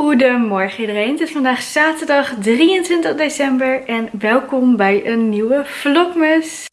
Goedemorgen iedereen, het is vandaag zaterdag 23 december en welkom bij een nieuwe vlogmas.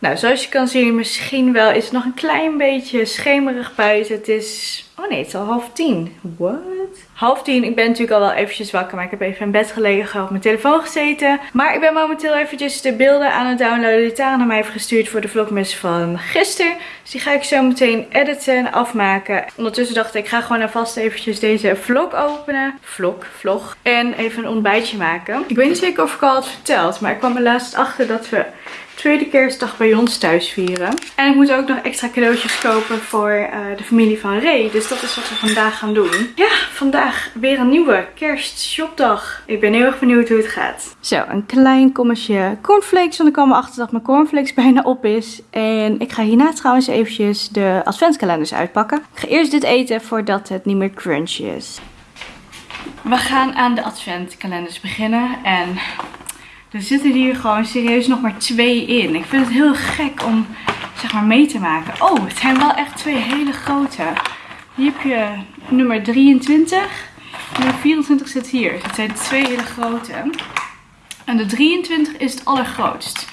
Nou, zoals je kan zien, misschien wel is het nog een klein beetje schemerig buiten. Het is, oh nee, het is al half tien. What? Half tien. Ik ben natuurlijk al wel eventjes wakker, maar ik heb even in bed gelegen, op mijn telefoon gezeten. Maar ik ben momenteel eventjes de beelden aan het downloaden die Tara naar mij heeft gestuurd voor de vlogmas van gisteren. Dus die ga ik zo meteen editen en afmaken. Ondertussen dacht ik, ik ga gewoon alvast eventjes deze vlog openen. Vlog, vlog. En even een ontbijtje maken. Ik weet niet zeker of ik al had verteld, maar ik kwam er laatst achter dat we tweede kerstdag bij ons thuis vieren. En ik moet ook nog extra cadeautjes kopen voor uh, de familie van Ray. Dus dat is wat we vandaag gaan doen. Ja, vandaag weer een nieuwe kerstshopdag. Ik ben heel erg benieuwd hoe het gaat. Zo, een klein kommetje cornflakes. Want ik kwam erachter dat mijn cornflakes bijna op is. En ik ga hierna trouwens eventjes de adventskalenders uitpakken. Ik ga eerst dit eten voordat het niet meer crunchy is. We gaan aan de adventkalenders beginnen. En er zitten hier gewoon serieus nog maar twee in. Ik vind het heel gek om zeg maar mee te maken. Oh, het zijn wel echt twee hele grote. Hier heb je nummer 23. Nummer 24 zit hier. Het zijn twee hele grote. En de 23 is het allergrootst.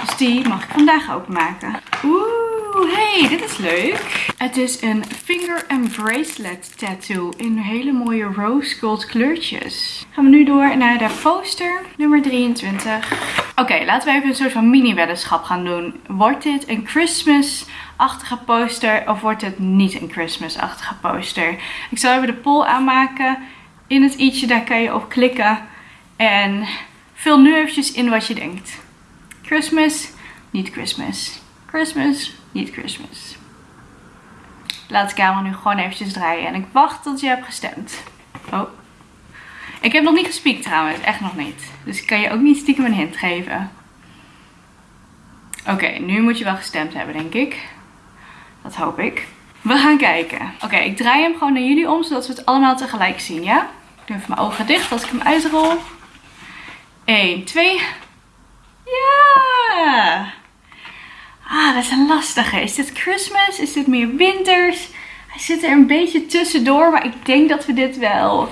Dus die mag ik vandaag openmaken. Oeh. Oeh, hey, dit is leuk. Het is een finger and bracelet tattoo in hele mooie rose gold kleurtjes. Gaan we nu door naar de poster nummer 23. Oké, laten we even een soort van mini weddenschap gaan doen. Wordt dit een Christmas-achtige poster of wordt het niet een Christmas-achtige poster? Ik zal even de poll aanmaken. In het i'tje, daar kan je op klikken. En vul nu eventjes in wat je denkt. Christmas, niet Christmas. Christmas, niet Christmas. Laat de camera nu gewoon eventjes draaien. En ik wacht tot je hebt gestemd. Oh. Ik heb nog niet gespiekt trouwens. Echt nog niet. Dus ik kan je ook niet stiekem een hint geven. Oké, nu moet je wel gestemd hebben denk ik. Dat hoop ik. We gaan kijken. Oké, ik draai hem gewoon naar jullie om. Zodat we het allemaal tegelijk zien, ja? Ik doe even mijn ogen dicht als ik hem uitrol. 1, 2. Ja! Ah, dat is een lastige. Is dit Christmas? Is dit meer winters? Hij zit er een beetje tussendoor, maar ik denk dat we dit wel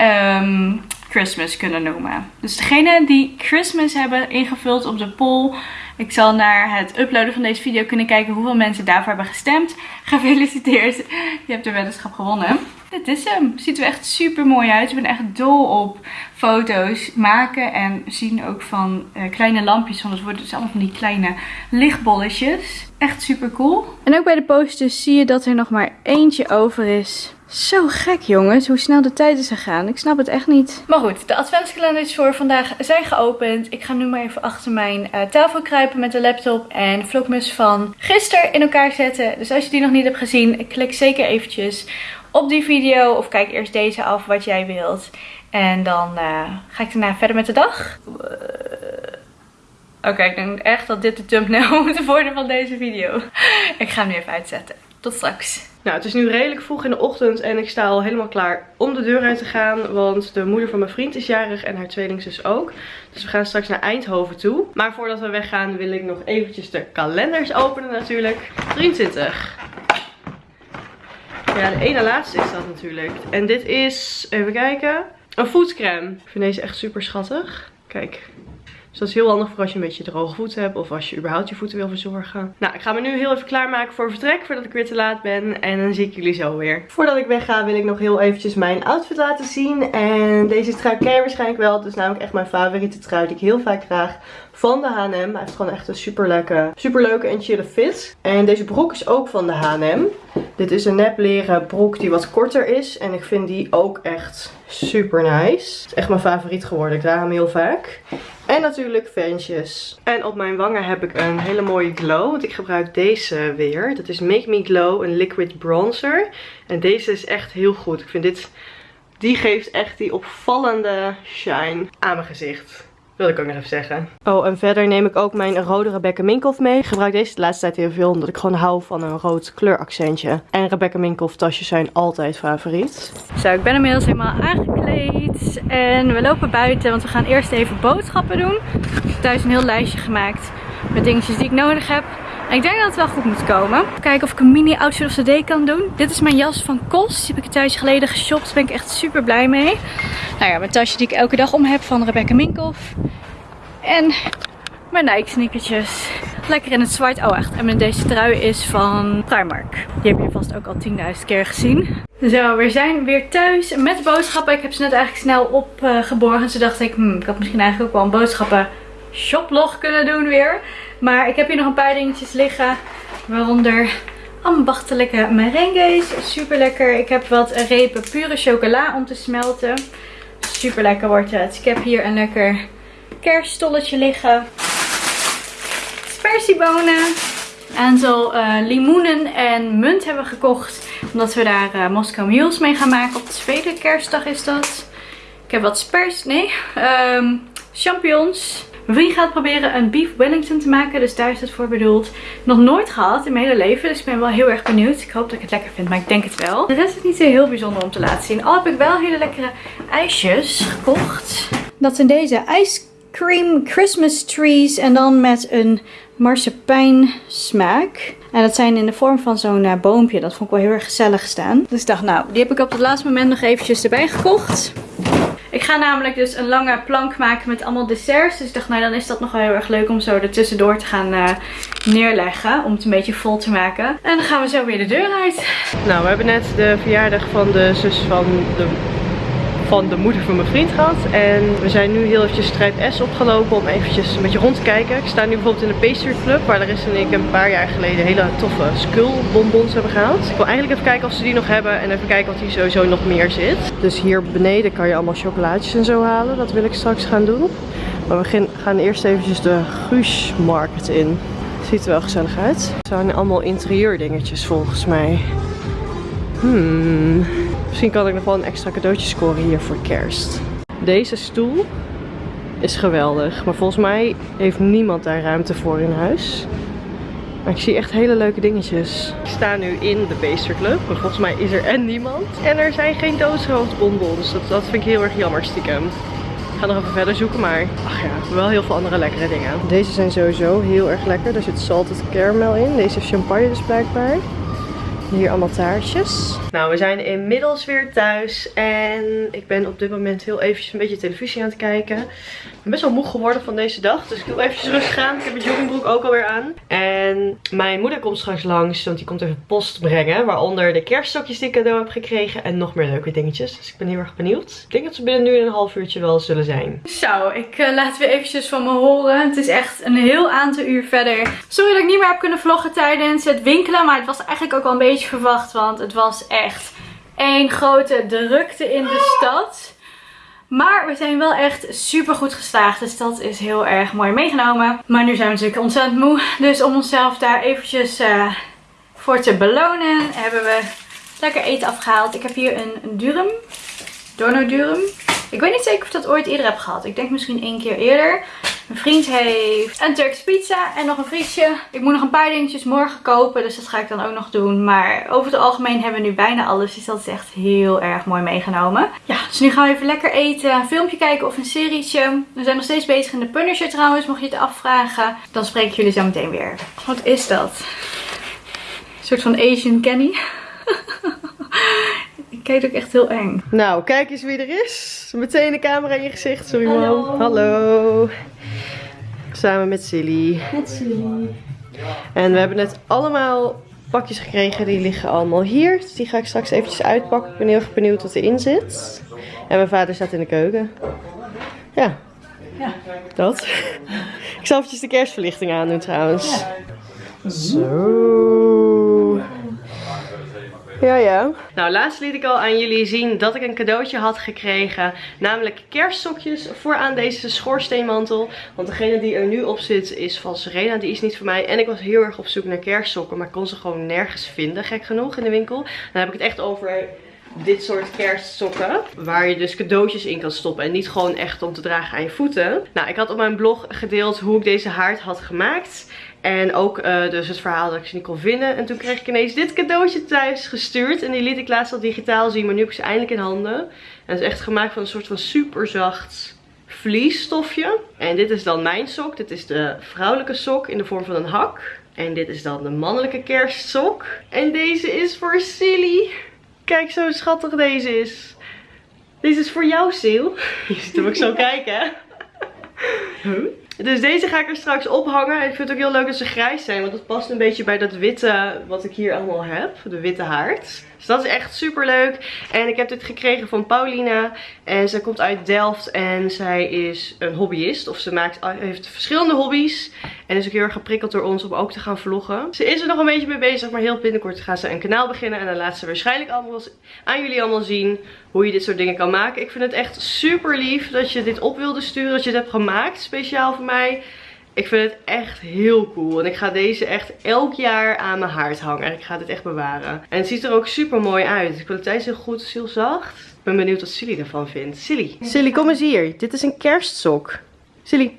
um, Christmas kunnen noemen. Dus degene die Christmas hebben ingevuld op de poll, ik zal naar het uploaden van deze video kunnen kijken hoeveel mensen daarvoor hebben gestemd. Gefeliciteerd, je hebt de weddenschap gewonnen. Dit is hem. Ziet er echt super mooi uit. Ik ben echt dol op foto's maken en zien ook van uh, kleine lampjes. Want het worden dus allemaal van die kleine lichtbolletjes. Echt super cool. En ook bij de posters zie je dat er nog maar eentje over is. Zo gek jongens, hoe snel de tijd is gegaan. Ik snap het echt niet. Maar goed, de adventskalenders voor vandaag zijn geopend. Ik ga nu maar even achter mijn uh, tafel kruipen met de laptop en vlogmas van gisteren in elkaar zetten. Dus als je die nog niet hebt gezien, klik zeker eventjes op die video. Of kijk eerst deze af wat jij wilt. En dan uh, ga ik daarna verder met de dag. Oké, ik denk echt dat dit de thumbnail moet worden van deze video. ik ga hem nu even uitzetten. Tot straks. Nou, het is nu redelijk vroeg in de ochtend en ik sta al helemaal klaar om de deur uit te gaan. Want de moeder van mijn vriend is jarig en haar tweelingzus ook. Dus we gaan straks naar Eindhoven toe. Maar voordat we weggaan wil ik nog eventjes de kalenders openen natuurlijk. 23. Ja, de ene laatste is dat natuurlijk. En dit is, even kijken, een voetcreme. Ik vind deze echt super schattig. Kijk, dus dat is heel handig voor als je een beetje droge voeten hebt. Of als je überhaupt je voeten wil verzorgen. Nou, ik ga me nu heel even klaarmaken voor vertrek. Voordat ik weer te laat ben. En dan zie ik jullie zo weer. Voordat ik wegga wil ik nog heel eventjes mijn outfit laten zien. En deze trui ken je waarschijnlijk wel. Is namelijk echt mijn favoriete trui die ik heel vaak draag van de H&M. Hij heeft gewoon echt een super leuke, super leuke en chille fit. En deze broek is ook van de H&M. Dit is een nep leren broek die wat korter is. En ik vind die ook echt super nice. Het is echt mijn favoriet geworden. Ik draag hem heel vaak. En natuurlijk ventjes. En op mijn wangen heb ik een hele mooie glow. Want ik gebruik deze weer. Dat is Make Me Glow, een liquid bronzer. En deze is echt heel goed. Ik vind dit... Die geeft echt die opvallende shine aan mijn gezicht. Wil ik ook nog even zeggen. Oh, en verder neem ik ook mijn rode Rebecca Minkoff mee. Ik gebruik deze de laatste tijd heel veel, omdat ik gewoon hou van een rood kleuraccentje. En Rebecca Minkoff tasjes zijn altijd favoriet. Zo, ik ben inmiddels helemaal aangekleed. En we lopen buiten, want we gaan eerst even boodschappen doen. Ik heb thuis een heel lijstje gemaakt met dingetjes die ik nodig heb. Ik denk dat het wel goed moet komen. Kijken of ik een mini outfit of day kan doen. Dit is mijn jas van Kos. Die heb ik een tijdje geleden geshopt. Daar ben ik echt super blij mee. Nou ja, mijn tasje die ik elke dag om heb van Rebecca Minkoff. En mijn Nike sneakertjes. Lekker in het zwart. Oh echt. En deze trui is van Primark. Die heb je vast ook al 10.000 keer gezien. Zo, we zijn weer thuis met boodschappen. Ik heb ze net eigenlijk snel opgeborgen. Uh, Toen dacht ik, hmm, ik had misschien eigenlijk ook wel een boodschappen shoplog kunnen doen weer. Maar ik heb hier nog een paar dingetjes liggen. Waaronder ambachtelijke merengues. Super lekker. Ik heb wat repen pure chocola om te smelten. Super lekker wordt het. Ik heb hier een lekker kerststolletje liggen. Spersiebonen. Een aantal uh, limoenen en munt hebben we gekocht. Omdat we daar uh, Moscow Mules mee gaan maken. Op de tweede kerstdag is dat. Ik heb wat spers... Nee. Um, champignons. Vriend gaat proberen een beef wellington te maken. Dus daar is het voor bedoeld. Nog nooit gehad in mijn hele leven. Dus ik ben wel heel erg benieuwd. Ik hoop dat ik het lekker vind. Maar ik denk het wel. De rest is niet zo heel bijzonder om te laten zien. Al heb ik wel hele lekkere ijsjes gekocht. Dat zijn deze ice cream Christmas trees. En dan met een marsepein smaak. En dat zijn in de vorm van zo'n uh, boompje. Dat vond ik wel heel erg gezellig staan. Dus ik dacht nou, die heb ik op het laatste moment nog eventjes erbij gekocht. Ik ga namelijk dus een lange plank maken met allemaal desserts. Dus ik dacht, nou dan is dat nog wel heel erg leuk om zo er tussendoor te gaan uh, neerleggen. Om het een beetje vol te maken. En dan gaan we zo weer de deur uit. Nou, we hebben net de verjaardag van de zus van de van de moeder van mijn vriend gehad. En we zijn nu heel eventjes Strijd S opgelopen om eventjes een beetje rond te kijken. Ik sta nu bijvoorbeeld in de Pastry Club, waar Larissa en ik een paar jaar geleden hele toffe skull bonbons hebben gehaald. Ik wil eigenlijk even kijken of ze die nog hebben en even kijken wat hier sowieso nog meer zit. Dus hier beneden kan je allemaal chocolaatjes en zo halen. Dat wil ik straks gaan doen. Maar we gaan eerst eventjes de Guus Market in. Ziet er wel gezellig uit. Het zijn allemaal interieurdingetjes volgens mij. Hmm. Misschien kan ik nog wel een extra cadeautje scoren hier voor kerst. Deze stoel is geweldig. Maar volgens mij heeft niemand daar ruimte voor in huis. Maar ik zie echt hele leuke dingetjes. Ik sta nu in de Beester Club. Maar volgens mij is er en niemand. En er zijn geen doodshoofdbonbons. Dat, dat vind ik heel erg jammer stiekem. Ik ga nog even verder zoeken, maar ach ja, wel heel veel andere lekkere dingen. Deze zijn sowieso heel erg lekker. Er zit salted caramel in. Deze heeft champagne dus blijkbaar. Hier allemaal taartjes. Nou, we zijn inmiddels weer thuis. En ik ben op dit moment heel eventjes een beetje televisie aan het kijken. Ik ben best wel moe geworden van deze dag. Dus ik doe eventjes rustig aan. Ik heb mijn joggingbroek ook alweer aan. En mijn moeder komt straks langs. Want die komt even post brengen. Waaronder de kerststokjes die ik cadeau heb gekregen. En nog meer leuke dingetjes. Dus ik ben heel erg benieuwd. Ik denk dat ze binnen nu een half uurtje wel zullen zijn. Zo, ik uh, laat weer eventjes van me horen. Het is echt een heel aantal uur verder. Sorry dat ik niet meer heb kunnen vloggen tijdens het winkelen. Maar het was eigenlijk ook wel een beetje verwacht. Want het was echt één grote drukte in de stad. Maar we zijn wel echt super goed geslaagd. Dus dat is heel erg mooi meegenomen. Maar nu zijn we natuurlijk ontzettend moe. Dus om onszelf daar eventjes uh, voor te belonen hebben we lekker eten afgehaald. Ik heb hier een, een durum. Dono durum. Ik weet niet zeker of ik dat ooit eerder heb gehad. Ik denk misschien één keer eerder. Mijn vriend heeft een Turkse pizza en nog een friesje. Ik moet nog een paar dingetjes morgen kopen, dus dat ga ik dan ook nog doen. Maar over het algemeen hebben we nu bijna alles, dus dat is echt heel erg mooi meegenomen. Ja, dus nu gaan we even lekker eten, een filmpje kijken of een serietje. We zijn nog steeds bezig in de Punisher trouwens, mocht je het afvragen. Dan spreek ik jullie zo meteen weer. Wat is dat? Een soort van Asian Kenny. Ik kijk ook echt heel eng. Nou, kijk eens wie er is. Meteen de camera in je gezicht. Sorry man. Hallo. Samen met Silly. Met Silly. En we hebben net allemaal pakjes gekregen. Die liggen allemaal hier. Dus die ga ik straks eventjes uitpakken. Ik ben heel erg benieuwd wat erin zit. En mijn vader staat in de keuken. Ja. Ja. Dat. Ik zal eventjes de kerstverlichting aandoen trouwens. Zo. Ja, ja. Nou, laatst liet ik al aan jullie zien dat ik een cadeautje had gekregen. Namelijk kerstsokjes voor aan deze schoorsteenmantel. Want degene die er nu op zit is van Serena. Die is niet voor mij. En ik was heel erg op zoek naar kerstsokken. Maar ik kon ze gewoon nergens vinden, gek genoeg, in de winkel. Dan heb ik het echt over dit soort kerstsokken. Waar je dus cadeautjes in kan stoppen. En niet gewoon echt om te dragen aan je voeten. Nou, ik had op mijn blog gedeeld hoe ik deze haard had gemaakt. En ook uh, dus het verhaal dat ik ze niet kon vinden. En toen kreeg ik ineens dit cadeautje thuis gestuurd. En die liet ik laatst al digitaal zien. Maar nu heb ik ze eindelijk in handen. En het is echt gemaakt van een soort van super zacht vliesstofje. En dit is dan mijn sok. Dit is de vrouwelijke sok in de vorm van een hak. En dit is dan de mannelijke kerstsok. En deze is voor Silly. Kijk zo schattig deze is. Deze is voor jou, Sil. Je ziet hem ook zo kijken. Huh? Dus deze ga ik er straks ophangen. Ik vind het ook heel leuk dat ze grijs zijn. Want dat past een beetje bij dat witte wat ik hier allemaal heb. De witte haard. Dus dat is echt super leuk. En ik heb dit gekregen van Paulina. En zij komt uit Delft. En zij is een hobbyist. Of ze maakt, heeft verschillende hobby's. En is ook heel erg geprikkeld door ons om ook te gaan vloggen. Ze is er nog een beetje mee bezig. Maar heel binnenkort gaat ze een kanaal beginnen. En dan laat ze waarschijnlijk allemaal aan jullie allemaal zien hoe je dit soort dingen kan maken. Ik vind het echt super lief dat je dit op wilde sturen. Dat je het hebt gemaakt speciaal voor mij. Ik vind het echt heel cool. En ik ga deze echt elk jaar aan mijn haard hangen. Ik ga dit echt bewaren. En het ziet er ook super mooi uit. De kwaliteit is heel goed. Heel zacht. Ik ben benieuwd wat Silly ervan vindt. Silly. Silly, kom eens hier. Dit is een kerstsok. Silly.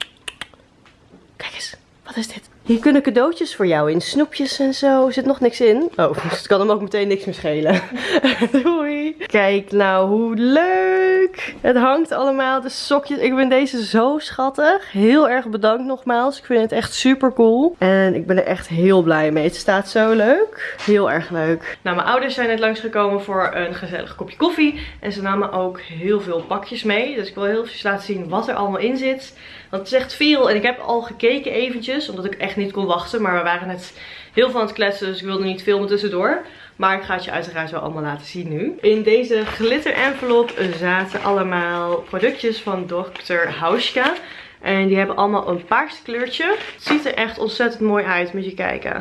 Kijk eens. Wat is dit? Hier kunnen cadeautjes voor jou in. Snoepjes en zo. Er zit nog niks in. Oh, dus het kan hem ook meteen niks meer schelen. Doei. Kijk nou hoe leuk. Het hangt allemaal. De sokjes. Ik vind deze zo schattig. Heel erg bedankt nogmaals. Ik vind het echt super cool. En ik ben er echt heel blij mee. Het staat zo leuk. Heel erg leuk. Nou, mijn ouders zijn net langsgekomen voor een gezellig kopje koffie. En ze namen ook heel veel pakjes mee. Dus ik wil heel even laten zien wat er allemaal in zit. Want het is echt veel. En ik heb al gekeken eventjes. Omdat ik echt niet kon wachten. Maar we waren net heel veel aan het kletsen. Dus ik wilde niet filmen tussendoor. Maar ik ga het je uiteraard wel allemaal laten zien nu. In deze glitter envelop zaten allemaal productjes van Dr. Hauschka. En die hebben allemaal een paars kleurtje. Het ziet er echt ontzettend mooi uit. Moet je kijken.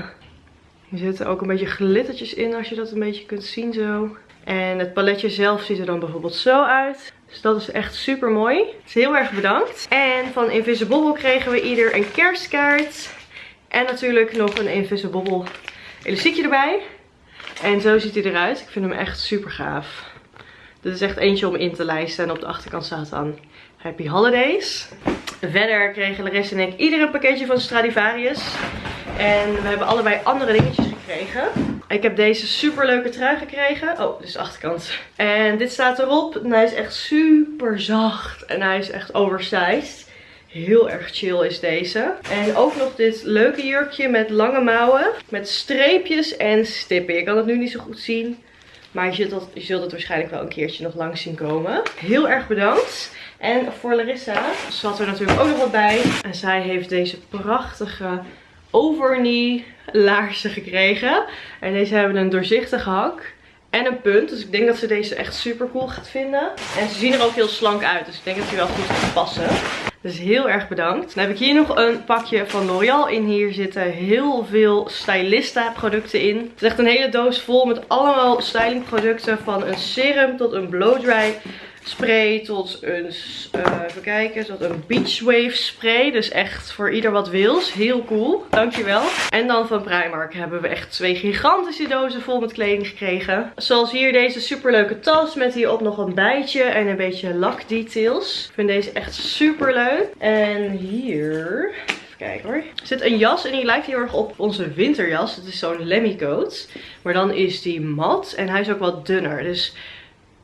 Er zitten ook een beetje glittertjes in als je dat een beetje kunt zien zo. En het paletje zelf ziet er dan bijvoorbeeld zo uit. Dus dat is echt super mooi. Heel erg bedankt. En van Invisible kregen we ieder een kerstkaart. En natuurlijk nog een Invisible elastiekje erbij. En zo ziet hij eruit. Ik vind hem echt super gaaf. Dit is echt eentje om in te lijsten. En op de achterkant staat dan Happy Holidays. Verder kregen Larissa en ik ieder een pakketje van Stradivarius. En we hebben allebei andere dingetjes gekregen. Ik heb deze super leuke trui gekregen. Oh, dit is de achterkant. En dit staat erop. En hij is echt super zacht. En hij is echt oversized. Heel erg chill is deze. En ook nog dit leuke jurkje met lange mouwen. Met streepjes en stippen. Je kan het nu niet zo goed zien. Maar je zult, het, je zult het waarschijnlijk wel een keertje nog langs zien komen. Heel erg bedankt. En voor Larissa zat er natuurlijk ook nog wat bij. En zij heeft deze prachtige overknee laarzen gekregen. En deze hebben een doorzichtige hak. En een punt. Dus ik denk dat ze deze echt super cool gaat vinden. En ze zien er ook heel slank uit. Dus ik denk dat die wel goed gaat passen. Dus heel erg bedankt. Dan heb ik hier nog een pakje van L'Oreal in. Hier zitten heel veel Stylista producten in. Het is echt een hele doos vol met allemaal styling producten. Van een serum tot een blow dry spray tot een, uh, even kijken, tot een beach wave spray. Dus echt voor ieder wat wils. Heel cool. Dankjewel. En dan van Primark hebben we echt twee gigantische dozen vol met kleding gekregen. Zoals hier deze superleuke tas met hierop nog een bijtje en een beetje lak details. Ik vind deze echt super leuk. En hier... Kijken hoor. Er zit een jas en die lijkt heel erg op onze winterjas. Het is zo'n lemmy coat. Maar dan is die mat en hij is ook wat dunner. Dus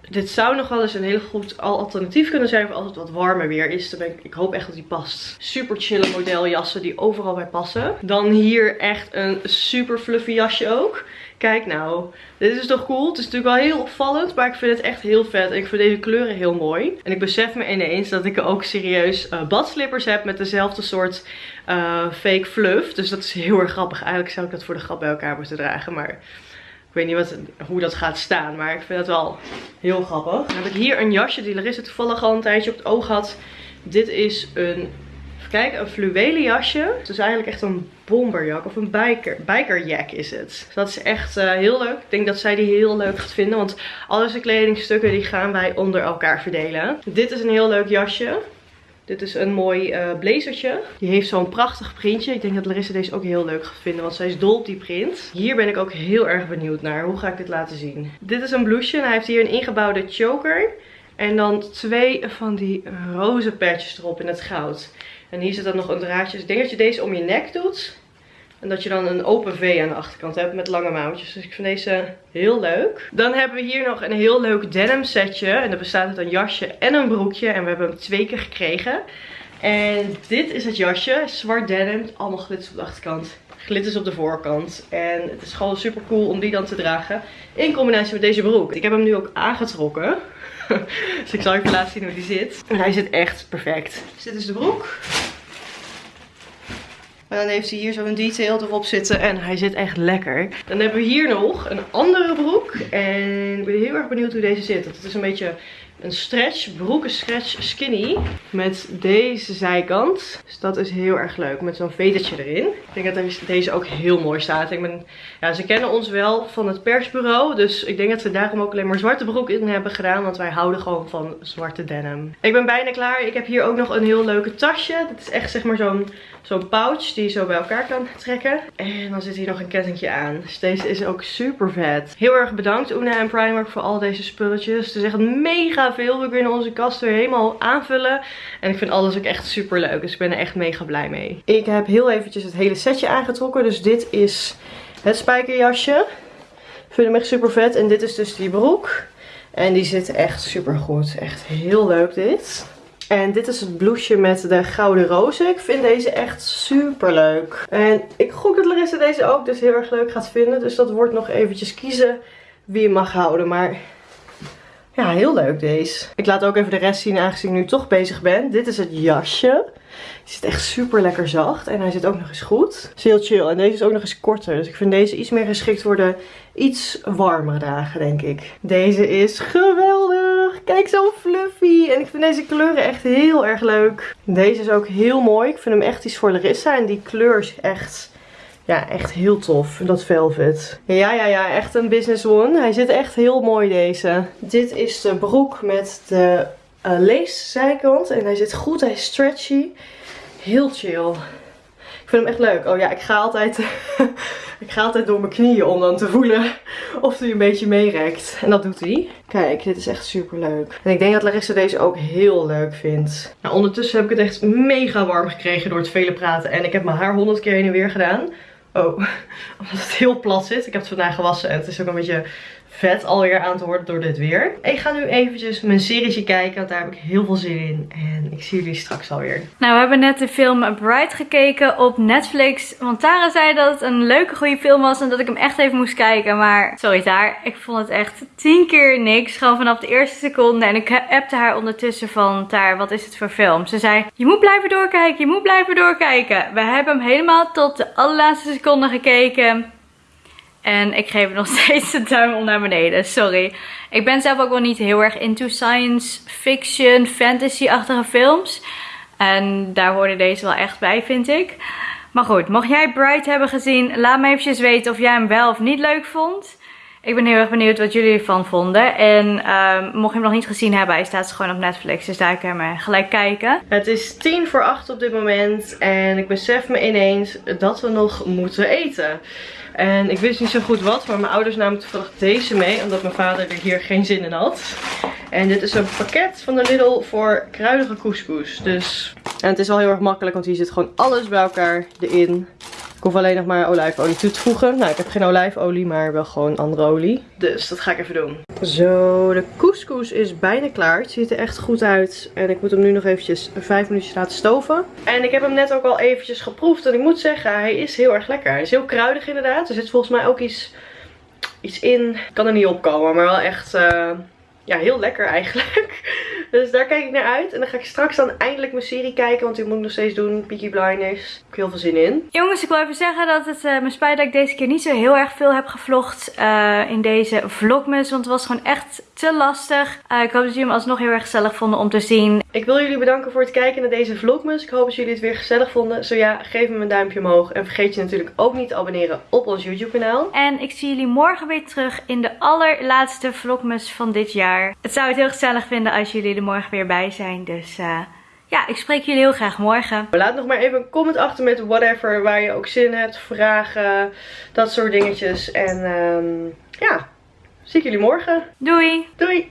dit zou nog wel eens een hele goed alternatief kunnen zijn voor als het wat warmer weer is. Dan ik, ik hoop echt dat die past. Super chille modeljassen die overal bij passen. Dan hier echt een super fluffy jasje ook. Kijk nou, dit is toch cool? Het is natuurlijk wel heel opvallend, maar ik vind het echt heel vet. En ik vind deze kleuren heel mooi. En ik besef me ineens dat ik ook serieus uh, badslippers heb met dezelfde soort uh, fake fluff. Dus dat is heel erg grappig. Eigenlijk zou ik dat voor de grap bij elkaar moeten dragen, maar... Ik weet niet wat, hoe dat gaat staan, maar ik vind het wel heel grappig. Dan heb ik hier een jasje die Larissa toevallig al een tijdje op het oog had. Dit is een, even een fluwelen jasje. Het is eigenlijk echt een bomberjak of een biker, bikerjack is het. Dat is echt uh, heel leuk. Ik denk dat zij die heel leuk gaat vinden, want al deze kledingstukken die gaan wij onder elkaar verdelen. Dit is een heel leuk jasje. Dit is een mooi uh, blazertje. Die heeft zo'n prachtig printje. Ik denk dat Larissa deze ook heel leuk gaat vinden. Want zij is dol op die print. Hier ben ik ook heel erg benieuwd naar. Hoe ga ik dit laten zien? Dit is een blouseje. Hij heeft hier een ingebouwde choker. En dan twee van die roze patches erop in het goud. En hier zit dan nog een draadje. Ik denk dat je deze om je nek doet. En dat je dan een open V aan de achterkant hebt met lange mouwtjes. Dus ik vind deze heel leuk. Dan hebben we hier nog een heel leuk denim setje. En dat bestaat uit een jasje en een broekje. En we hebben hem twee keer gekregen. En dit is het jasje. Zwart denim. Allemaal glitters op de achterkant. Glitters op de voorkant. En het is gewoon super cool om die dan te dragen. In combinatie met deze broek. Ik heb hem nu ook aangetrokken. dus ik zal even laten zien hoe die zit. En hij zit echt perfect. Dus dit is de broek. En dan heeft hij hier zo'n detail erop zitten. En hij zit echt lekker. Dan hebben we hier nog een andere broek. En ik ben heel erg benieuwd hoe deze zit. Het is een beetje een stretch, broek, een stretch skinny. Met deze zijkant. Dus dat is heel erg leuk. Met zo'n vedertje erin. Ik denk dat deze ook heel mooi staat. Ik ben, ja, ze kennen ons wel van het persbureau. Dus ik denk dat ze daarom ook alleen maar zwarte broek in hebben gedaan. Want wij houden gewoon van zwarte denim. Ik ben bijna klaar. Ik heb hier ook nog een heel leuke tasje. Dit is echt zeg maar zo'n zo'n pouch die je zo bij elkaar kan trekken. En dan zit hier nog een kettingje aan. Dus deze is ook super vet. Heel erg bedankt Una en Primark voor al deze spulletjes. Het is echt mega veel. We kunnen onze kast weer helemaal aanvullen. En ik vind alles ook echt super leuk. Dus ik ben er echt mega blij mee. Ik heb heel eventjes het hele setje aangetrokken. Dus dit is het spijkerjasje. Ik vind hem echt super vet. En dit is dus die broek. En die zit echt super goed. Echt heel leuk dit. En dit is het blouseje met de gouden rozen. Ik vind deze echt super leuk. En ik gok dat Larissa deze ook dus heel erg leuk gaat vinden. Dus dat wordt nog eventjes kiezen wie je mag houden. Maar ja, heel leuk deze. Ik laat ook even de rest zien aangezien ik nu toch bezig ben. Dit is het jasje. Die zit echt super lekker zacht. En hij zit ook nog eens goed. Is heel chill. En deze is ook nog eens korter. Dus ik vind deze iets meer geschikt voor de iets warmere dagen, denk ik. Deze is geweldig. Kijk, zo fluffy. En ik vind deze kleuren echt heel erg leuk. Deze is ook heel mooi. Ik vind hem echt iets voor Larissa. En die kleur is echt... Ja, echt heel tof. Dat velvet. Ja, ja, ja. Echt een business one. Hij zit echt heel mooi deze. Dit is de broek met de uh, leeszijkant. En hij zit goed. Hij is stretchy. Heel chill. Ik vind hem echt leuk. Oh ja, ik ga altijd, ik ga altijd door mijn knieën om dan te voelen of hij een beetje meerekt. En dat doet hij. Kijk, dit is echt super leuk. En ik denk dat Larissa deze ook heel leuk vindt. Nou, ondertussen heb ik het echt mega warm gekregen door het vele praten. En ik heb mijn haar honderd keer heen en weer gedaan. Oh, omdat het heel plat zit. Ik heb het vandaag gewassen en het is ook een beetje vet alweer aan te worden door dit weer. Ik ga nu eventjes mijn serietje kijken, want daar heb ik heel veel zin in. En ik zie jullie straks alweer. Nou, we hebben net de film Bright gekeken op Netflix. Want Tara zei dat het een leuke, goede film was en dat ik hem echt even moest kijken. Maar, sorry Tara, ik vond het echt tien keer niks. Gewoon vanaf de eerste seconde. En ik appte haar ondertussen van, Tara, wat is het voor film? Ze zei, je moet blijven doorkijken, je moet blijven doorkijken. We hebben hem helemaal tot de allerlaatste seconde gekeken. En ik geef nog steeds de duim om naar beneden. Sorry. Ik ben zelf ook wel niet heel erg into science fiction, fantasy-achtige films. En daar hoorde deze wel echt bij, vind ik. Maar goed, mocht jij Bright hebben gezien, laat me eventjes weten of jij hem wel of niet leuk vond. Ik ben heel erg benieuwd wat jullie ervan vonden. En um, mocht je hem nog niet gezien hebben, hij staat gewoon op Netflix. Dus daar kan je gelijk kijken. Het is tien voor acht op dit moment. En ik besef me ineens dat we nog moeten eten. En ik wist niet zo goed wat, maar mijn ouders namen toevallig deze mee. Omdat mijn vader er hier geen zin in had. En dit is een pakket van de Lidl voor kruidige couscous. Dus... En het is al heel erg makkelijk, want hier zit gewoon alles bij elkaar erin. Ik hoef alleen nog maar olijfolie toe te voegen. Nou, ik heb geen olijfolie, maar wel gewoon andere olie. Dus dat ga ik even doen. Zo, de couscous is bijna klaar. Het ziet er echt goed uit. En ik moet hem nu nog eventjes vijf minuutjes laten stoven. En ik heb hem net ook al eventjes geproefd. En ik moet zeggen, hij is heel erg lekker. Hij is heel kruidig inderdaad. Er zit volgens mij ook iets, iets in. Ik kan er niet opkomen, maar wel echt... Uh, ja, heel lekker eigenlijk. Dus daar kijk ik naar uit. En dan ga ik straks dan eindelijk mijn serie kijken. Want die moet ik nog steeds doen. Peaky Blinders. Ik heb heel veel zin in. Jongens, ik wil even zeggen dat het uh, me spijt dat ik deze keer niet zo heel erg veel heb gevlogd uh, in deze vlogmas. Want het was gewoon echt te lastig. Uh, ik hoop dat jullie hem alsnog heel erg gezellig vonden om te zien. Ik wil jullie bedanken voor het kijken naar deze vlogmas. Ik hoop dat jullie het weer gezellig vonden. Zo ja, geef me een duimpje omhoog. En vergeet je natuurlijk ook niet te abonneren op ons YouTube kanaal. En ik zie jullie morgen weer terug in de allerlaatste vlogmas van dit jaar. Het zou het heel gezellig vinden als jullie er morgen weer bij zijn. Dus uh, ja, ik spreek jullie heel graag morgen. Laat nog maar even een comment achter met whatever waar je ook zin in hebt. Vragen, dat soort dingetjes. En um, ja, zie ik jullie morgen. Doei! Doei!